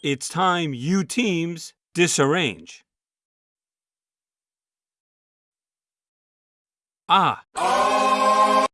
It's time you teams disarrange. Ah,